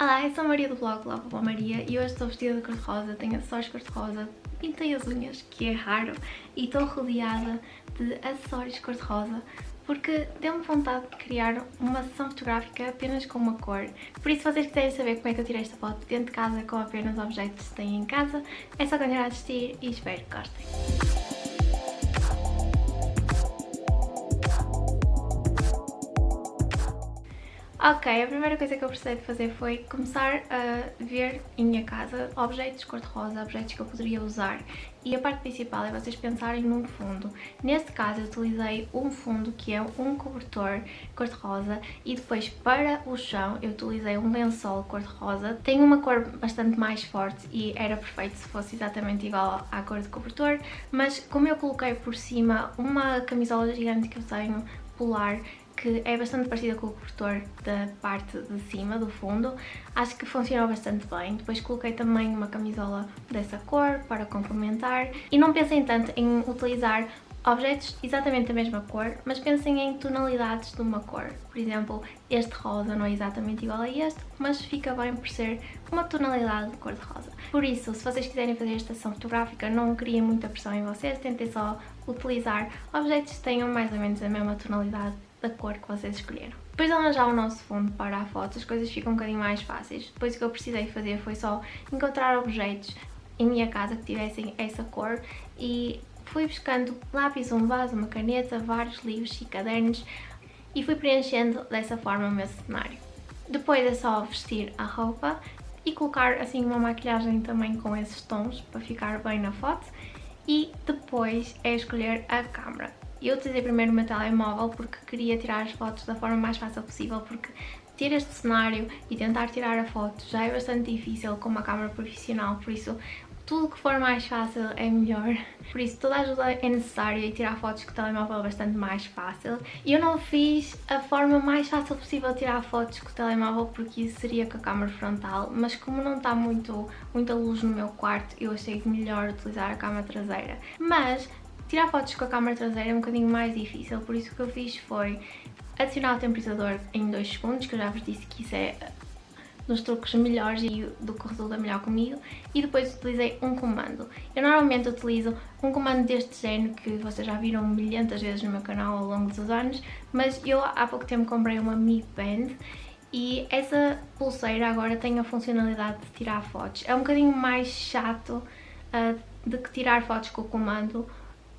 Olá, eu sou a Maria do blog Lava Boa Maria e hoje estou vestida de cor-de-rosa, tenho acessórios cor-de-rosa, pintei as unhas, que é raro, e estou rodeada de acessórios cor-de-rosa porque deu-me vontade de criar uma sessão fotográfica apenas com uma cor. Por isso, se vocês quiserem saber como é que eu tirei esta foto dentro de casa com apenas objetos que têm em casa, é só continuar a assistir e espero que gostem. Ok, a primeira coisa que eu precisei de fazer foi começar a ver em minha casa objetos cor-de-rosa, objetos que eu poderia usar. E a parte principal é vocês pensarem num fundo. Neste caso eu utilizei um fundo que é um cobertor cor-de-rosa e depois para o chão eu utilizei um lençol cor-de-rosa. Tem uma cor bastante mais forte e era perfeito se fosse exatamente igual à cor de cobertor, mas como eu coloquei por cima uma camisola gigante que eu tenho polar que é bastante parecida com o cobertor da parte de cima, do fundo. Acho que funcionou bastante bem. Depois coloquei também uma camisola dessa cor para complementar. E não pensem tanto em utilizar objetos exatamente da mesma cor, mas pensem em tonalidades de uma cor. Por exemplo, este rosa não é exatamente igual a este, mas fica bem por ser uma tonalidade de cor de rosa. Por isso, se vocês quiserem fazer esta sessão fotográfica, não criem muita pressão em vocês, tentem só utilizar objetos que tenham mais ou menos a mesma tonalidade da cor que vocês escolheram. Depois de arranjar o nosso fundo para a foto, as coisas ficam um bocadinho mais fáceis. Depois o que eu precisei fazer foi só encontrar objetos em minha casa que tivessem essa cor e fui buscando lápis, um vaso, uma caneta, vários livros e cadernos e fui preenchendo dessa forma o meu cenário. Depois é só vestir a roupa e colocar assim uma maquilhagem também com esses tons para ficar bem na foto e depois é escolher a câmera. Eu utilizei primeiro o meu telemóvel porque queria tirar as fotos da forma mais fácil possível porque ter este cenário e tentar tirar a foto já é bastante difícil com uma câmera profissional, por isso tudo que for mais fácil é melhor. Por isso toda a ajuda é necessária e tirar fotos com o telemóvel é bastante mais fácil. E eu não fiz a forma mais fácil possível de tirar fotos com o telemóvel porque isso seria com a câmera frontal, mas como não está muito, muita luz no meu quarto, eu achei melhor utilizar a câmera traseira. Mas Tirar fotos com a câmera traseira é um bocadinho mais difícil, por isso o que eu fiz foi adicionar o temporizador em 2 segundos, que eu já vos disse que isso é dos truques melhores e do que resulta melhor comigo e depois utilizei um comando. Eu normalmente utilizo um comando deste género que vocês já viram milhentas vezes no meu canal ao longo dos anos, mas eu há pouco tempo comprei uma Mi Band e essa pulseira agora tem a funcionalidade de tirar fotos. É um bocadinho mais chato uh, de que tirar fotos com o comando,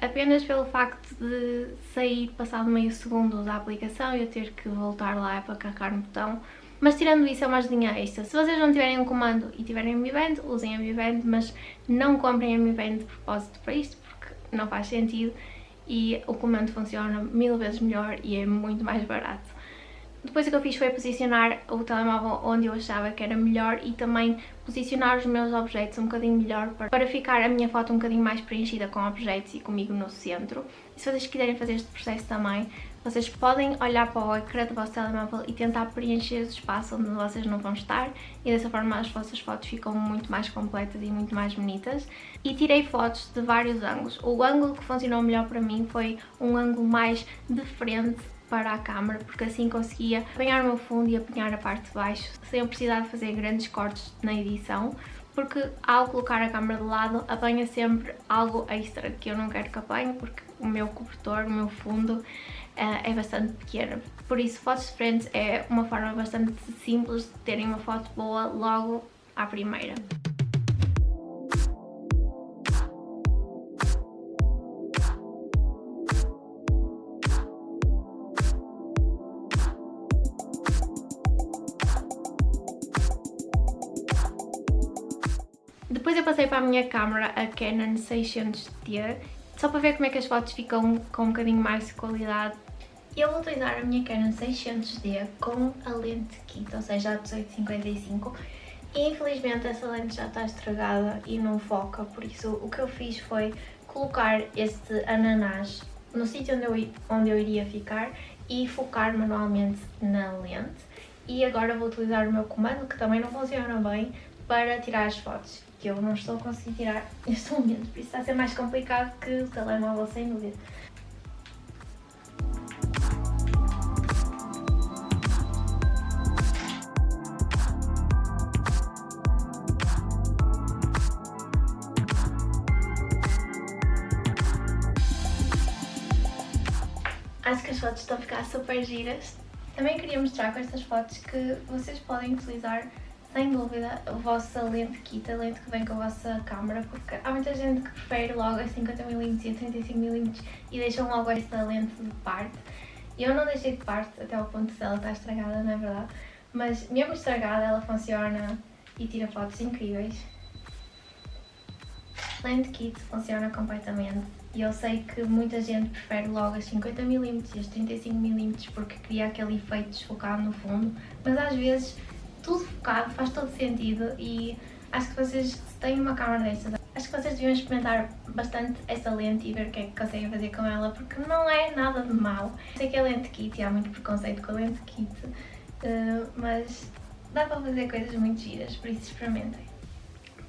apenas pelo facto de sair passado meio segundo da aplicação e eu ter que voltar lá para carregar no botão. Mas tirando isso é uma ajudinha extra. Se vocês não tiverem um comando e tiverem a Mi Band, usem a Mi Band, mas não comprem a Mi Band de propósito para isto, porque não faz sentido e o comando funciona mil vezes melhor e é muito mais barato. Depois o que eu fiz foi posicionar o telemóvel onde eu achava que era melhor e também posicionar os meus objetos um bocadinho melhor para ficar a minha foto um bocadinho mais preenchida com objetos e comigo no centro. E se vocês quiserem fazer este processo também, vocês podem olhar para o ecrã do vosso telemóvel e tentar preencher esse espaço onde vocês não vão estar e dessa forma as vossas fotos ficam muito mais completas e muito mais bonitas. E tirei fotos de vários ângulos. O ângulo que funcionou melhor para mim foi um ângulo mais de frente para a câmera porque assim conseguia apanhar o meu fundo e apanhar a parte de baixo sem eu precisar de fazer grandes cortes na edição porque ao colocar a câmera de lado apanha sempre algo extra que eu não quero que apanhe porque o meu cobertor, o meu fundo uh, é bastante pequeno. Por isso, fotos de frente é uma forma bastante simples de terem uma foto boa logo à primeira. Depois eu passei para a minha câmera a Canon 600D, só para ver como é que as fotos ficam com um bocadinho mais de qualidade. Eu vou utilizar a minha Canon 600D com a lente kit, ou seja, a 1855, e infelizmente essa lente já está estragada e não foca, por isso o que eu fiz foi colocar este ananás no sítio onde eu, onde eu iria ficar e focar manualmente na lente. E agora vou utilizar o meu comando, que também não funciona bem, para tirar as fotos que eu não estou a conseguir tirar neste momento, por isso está a ser mais complicado que o telemóvel, sem dúvida. Acho que as fotos estão a ficar super giras. Também queria mostrar com estas fotos que vocês podem utilizar sem dúvida a vossa lente kit, a lente que vem com a vossa câmera, porque há muita gente que prefere logo a 50mm e a 35mm e deixam logo esta lente de parte. Eu não deixei de parte até ao ponto de ela estar estragada, não é verdade? Mas mesmo estragada ela funciona e tira fotos incríveis. Lente kit funciona completamente e eu sei que muita gente prefere logo as 50mm e as 35mm porque cria aquele efeito desfocado no fundo, mas às vezes tudo focado faz todo sentido e acho que vocês, se têm uma câmera destas, acho que vocês deviam experimentar bastante essa lente e ver o que é que conseguem fazer com ela, porque não é nada de mau. Sei que é lente kit e há muito preconceito com a lente kit, uh, mas dá para fazer coisas muito giras, por isso experimentem.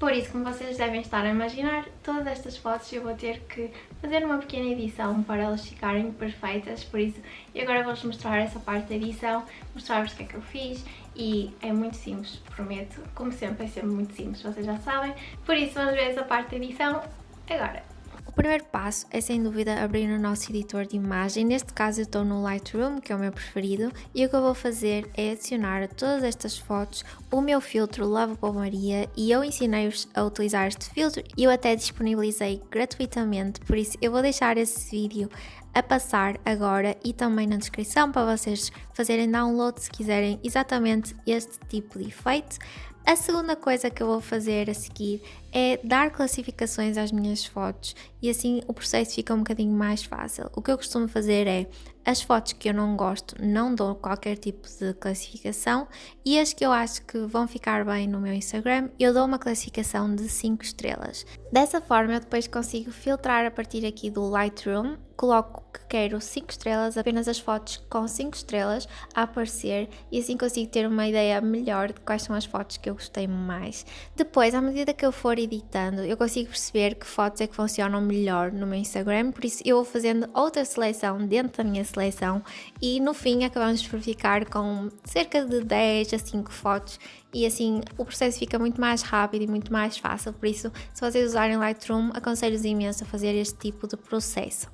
Por isso, como vocês devem estar a imaginar, todas estas fotos eu vou ter que fazer uma pequena edição para elas ficarem perfeitas, por isso eu agora vou-vos mostrar essa parte da edição, mostrar-vos o que é que eu fiz e é muito simples, prometo, como sempre é sempre muito simples, vocês já sabem, por isso vamos ver essa parte da edição agora. O primeiro passo é sem dúvida abrir o nosso editor de imagem, neste caso eu estou no Lightroom, que é o meu preferido, e o que eu vou fazer é adicionar a todas estas fotos o meu filtro Lovable Maria e eu ensinei-vos a utilizar este filtro e eu até disponibilizei gratuitamente, por isso eu vou deixar esse vídeo a passar agora e também na descrição para vocês fazerem download se quiserem exatamente este tipo de efeito. A segunda coisa que eu vou fazer a seguir é dar classificações às minhas fotos e assim o processo fica um bocadinho mais fácil. O que eu costumo fazer é as fotos que eu não gosto não dou qualquer tipo de classificação e as que eu acho que vão ficar bem no meu Instagram eu dou uma classificação de 5 estrelas. Dessa forma eu depois consigo filtrar a partir aqui do Lightroom, coloco que quero 5 estrelas, apenas as fotos com 5 estrelas a aparecer e assim consigo ter uma ideia melhor de quais são as fotos que eu gostei mais. Depois, à medida que eu for editando, eu consigo perceber que fotos é que funcionam melhor no meu Instagram, por isso eu vou fazendo outra seleção dentro da minha seleção. E no fim acabamos por ficar com cerca de 10 a 5 fotos. E assim o processo fica muito mais rápido e muito mais fácil, por isso se vocês usarem Lightroom aconselho-vos imenso a fazer este tipo de processo.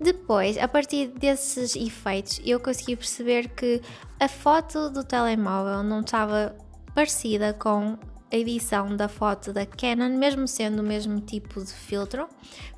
Depois, a partir desses efeitos, eu consegui perceber que a foto do telemóvel não estava parecida com a edição da foto da Canon, mesmo sendo o mesmo tipo de filtro.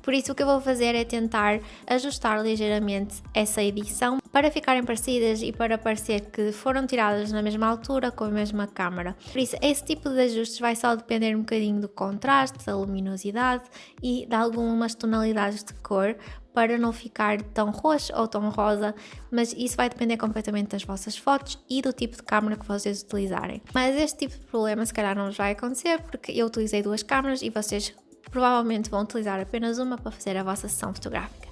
Por isso o que eu vou fazer é tentar ajustar ligeiramente essa edição para ficarem parecidas e para parecer que foram tiradas na mesma altura com a mesma câmera. Por isso esse tipo de ajustes vai só depender um bocadinho do contraste, da luminosidade e de algumas tonalidades de cor para não ficar tão roxo ou tão rosa, mas isso vai depender completamente das vossas fotos e do tipo de câmera que vocês utilizarem. Mas este tipo de problema se calhar não vai acontecer porque eu utilizei duas câmeras e vocês provavelmente vão utilizar apenas uma para fazer a vossa sessão fotográfica.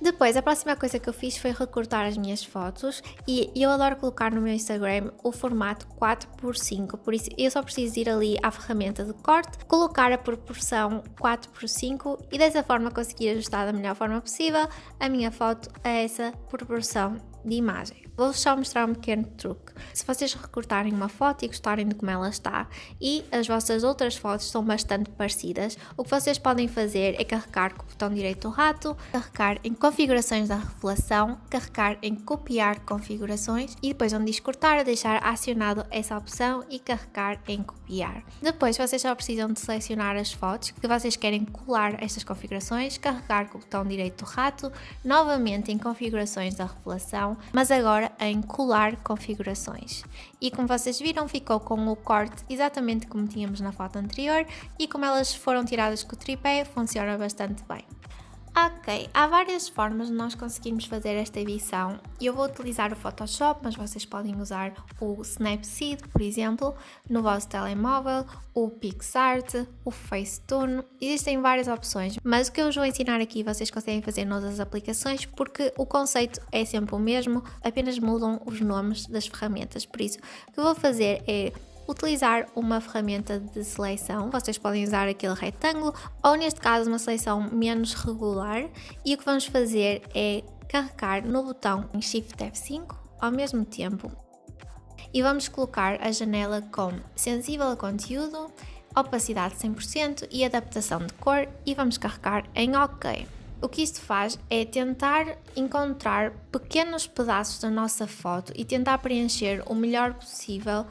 Depois, a próxima coisa que eu fiz foi recortar as minhas fotos e eu adoro colocar no meu Instagram o formato 4x5, por isso eu só preciso ir ali à ferramenta de corte, colocar a proporção 4x5 e dessa forma conseguir ajustar da melhor forma possível. A minha foto a essa proporção de imagem. Vou só mostrar um pequeno truque. Se vocês recortarem uma foto e gostarem de como ela está e as vossas outras fotos são bastante parecidas, o que vocês podem fazer é carregar com o botão direito do rato, carregar em configurações da revelação, carregar em copiar configurações e depois onde diz cortar, deixar acionado essa opção e carregar em copiar. Depois vocês só precisam de selecionar as fotos que vocês querem colar estas configurações, carregar com o botão direito do rato, novamente em configurações da revelação, mas agora em colar configurações. E como vocês viram, ficou com o corte exatamente como tínhamos na foto anterior e como elas foram tiradas com o tripé, funciona bastante bem. Ok, há várias formas de nós conseguirmos fazer esta edição. Eu vou utilizar o Photoshop, mas vocês podem usar o Snapseed, por exemplo, no vosso telemóvel, o PixArt, o Facetune. Existem várias opções, mas o que eu vos vou ensinar aqui vocês conseguem fazer noutras aplicações porque o conceito é sempre o mesmo, apenas mudam os nomes das ferramentas. Por isso, o que eu vou fazer é utilizar uma ferramenta de seleção. Vocês podem usar aquele retângulo ou, neste caso, uma seleção menos regular. E o que vamos fazer é carregar no botão Shift F5 ao mesmo tempo e vamos colocar a janela com sensível a conteúdo, opacidade 100% e adaptação de cor e vamos carregar em OK. O que isto faz é tentar encontrar pequenos pedaços da nossa foto e tentar preencher o melhor possível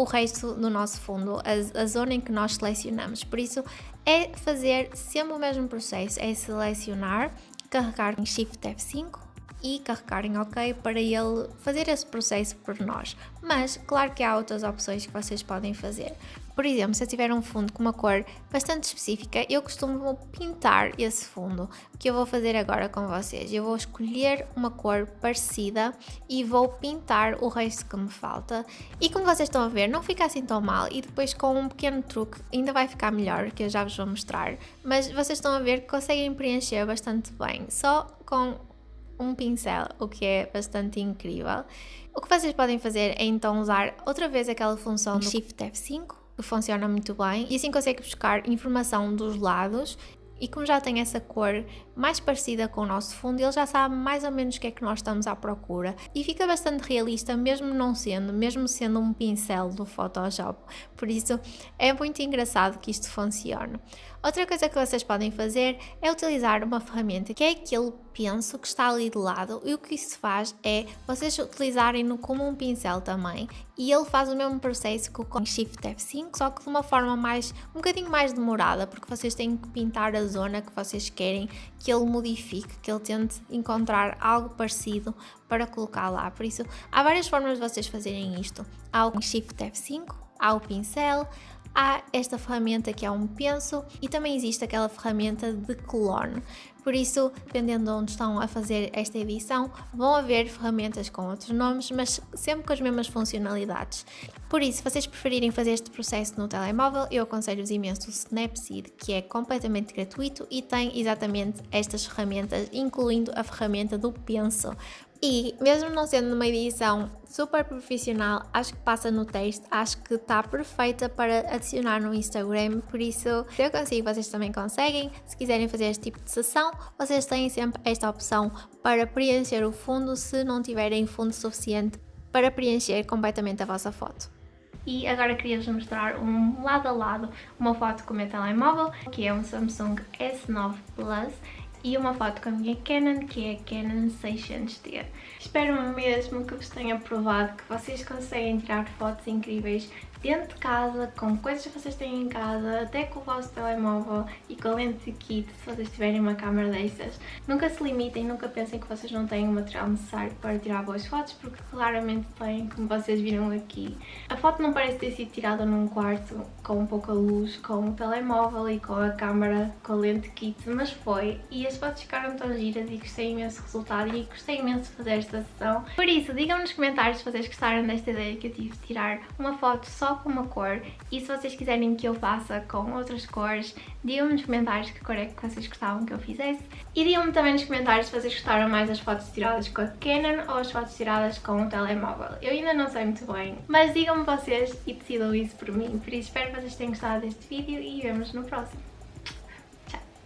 o resto do nosso fundo, a, a, zona em que nós selecionamos. Por isso, é fazer sempre o mesmo processo, é selecionar, carregar em Shift F5 e carregar em OK para ele fazer esse processo por nós. Mas, claro que há outras opções que vocês podem fazer. Por exemplo, se eu tiver um fundo com uma cor bastante específica, eu costumo pintar esse fundo. O que eu vou fazer agora com vocês? Eu vou escolher uma cor parecida e vou pintar o resto que me falta. E como vocês estão a ver, não fica assim tão mal e depois com um pequeno truque ainda vai ficar melhor, que eu já vos vou mostrar. Mas vocês estão a ver que conseguem preencher bastante bem, só com um pincel, o que é bastante incrível. O que vocês podem fazer é então usar outra vez aquela função do Shift F5 que funciona muito bem e assim consegue buscar informação dos lados e como já tem essa cor mais parecida com o nosso fundo, ele já sabe mais ou menos o que é que nós estamos à procura e fica bastante realista, mesmo não sendo, mesmo sendo um pincel do Photoshop. Por isso é muito engraçado que isto funcione. Outra coisa que vocês podem fazer é utilizar uma ferramenta que é aquele penso que está ali de lado e o que isso faz é vocês utilizarem-no como um pincel também e ele faz o mesmo processo que o Shift F5, só que de uma forma mais, um bocadinho mais demorada, porque vocês têm que pintar a zona que vocês querem que ele modifique, que ele tente encontrar algo parecido para colocar lá. Por isso, há várias formas de vocês fazerem isto. Há o Shift F5, há o pincel, há esta ferramenta que é um penso e também existe aquela ferramenta de clone. Por isso, dependendo de onde estão a fazer esta edição, vão haver ferramentas com outros nomes, mas sempre com as mesmas funcionalidades. Por isso, se vocês preferirem fazer este processo no telemóvel, eu aconselho-vos imenso o Snapseed, que é completamente gratuito e tem exatamente estas ferramentas, incluindo a ferramenta do Penso. E mesmo não sendo numa edição super profissional, acho que passa no texto, acho que está perfeita para adicionar no Instagram, por isso se eu consigo, vocês também conseguem. Se quiserem fazer este tipo de sessão, vocês têm sempre esta opção para preencher o fundo se não tiverem fundo suficiente para preencher completamente a vossa foto. E agora queria-vos mostrar um lado a lado uma foto com o meu telemóvel, que é um Samsung S9 Plus e uma foto com a minha Canon, que é a Canon 600D. Espero mesmo que vos tenha provado que vocês conseguem tirar fotos incríveis dentro de casa, com coisas que vocês têm em casa, até com o vosso telemóvel e com lente de kit, se vocês tiverem uma câmera destas. Nunca se limitem, nunca pensem que vocês não têm o material necessário para tirar boas fotos, porque claramente têm, como vocês viram aqui. A foto não parece ter sido tirada num quarto com pouca luz, com o telemóvel e com a câmera, com a lente kit, mas foi. E as fotos ficaram tão giras e gostei imenso do resultado e gostei imenso de fazer esta sessão. Por isso, digam nos comentários se vocês gostaram desta ideia que eu tive de tirar uma foto só com uma cor e se vocês quiserem que eu faça com outras cores, digam-me nos comentários que cor é que vocês gostavam que eu fizesse e digam-me também nos comentários se vocês gostaram mais das fotos tiradas com a Canon ou as fotos tiradas com o telemóvel. Eu ainda não sei muito bem, mas digam-me vocês e decidam isso por mim, por isso espero que vocês tenham gostado deste vídeo e vemos no próximo.